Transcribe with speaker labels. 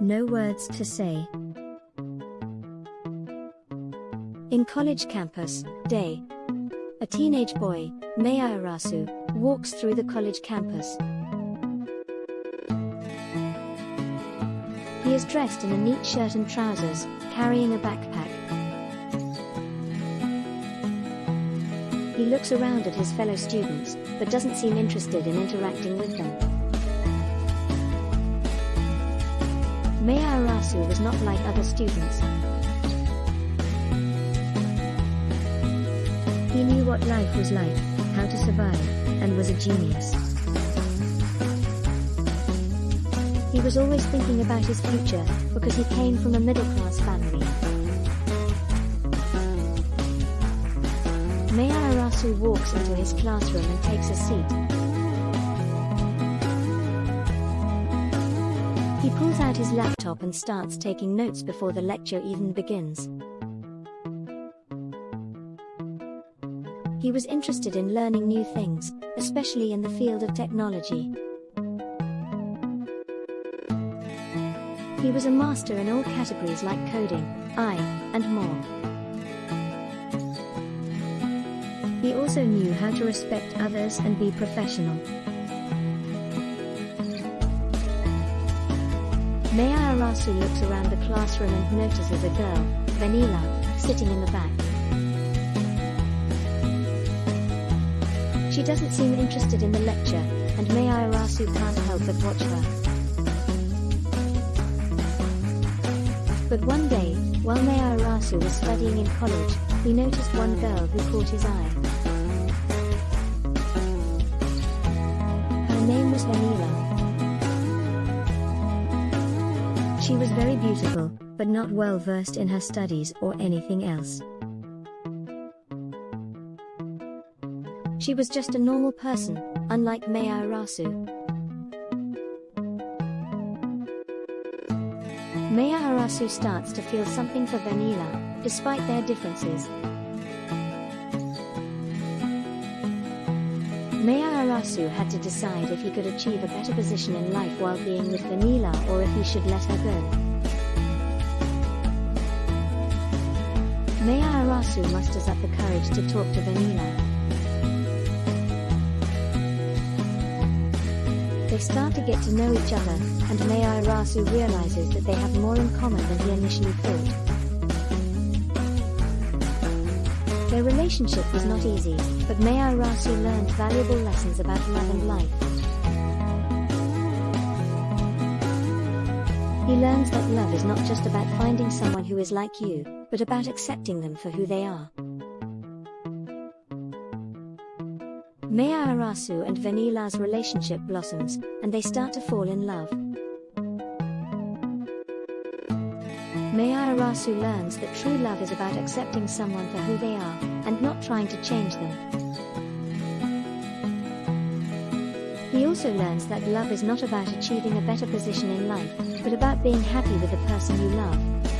Speaker 1: No words to say. In college campus, day. A teenage boy, Maya Arasu, walks through the college campus. He is dressed in a neat shirt and trousers, carrying a backpack. He looks around at his fellow students, but doesn't seem interested in interacting with them. Arasu was not like other students. He knew what life was like, how to survive, and was a genius. He was always thinking about his future, because he came from a middle-class family. Maya Arasu walks into his classroom and takes a seat. He pulls out his laptop and starts taking notes before the lecture even begins. He was interested in learning new things, especially in the field of technology. He was a master in all categories like coding, AI, and more. He also knew how to respect others and be professional. Maya Arasu looks around the classroom and notices a girl, Vanilla, sitting in the back. She doesn't seem interested in the lecture, and Maya Arasu can't help but watch her. But one day, while Maya Arasu was studying in college, he noticed one girl who caught his eye. Her name was Vanilla. She was very beautiful, but not well versed in her studies or anything else. She was just a normal person, unlike Maya Arasu. Maya Arasu starts to feel something for Vanilla, despite their differences. Maya Arasu had to decide if he could achieve a better position in life while being with Vanilla or if he should let her go. Maya Arasu musters up the courage to talk to Vanilla. They start to get to know each other, and Maya Arasu realizes that they have more in common than he initially thought. Relationship was not easy, but Maya Arasu learned valuable lessons about love and life. He learns that love is not just about finding someone who is like you, but about accepting them for who they are. Maya Arasu and Vanilla's relationship blossoms, and they start to fall in love. Maya Arasu learns that true love is about accepting someone for who they are, and not trying to change them. He also learns that love is not about achieving a better position in life, but about being happy with the person you love.